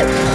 Yeah.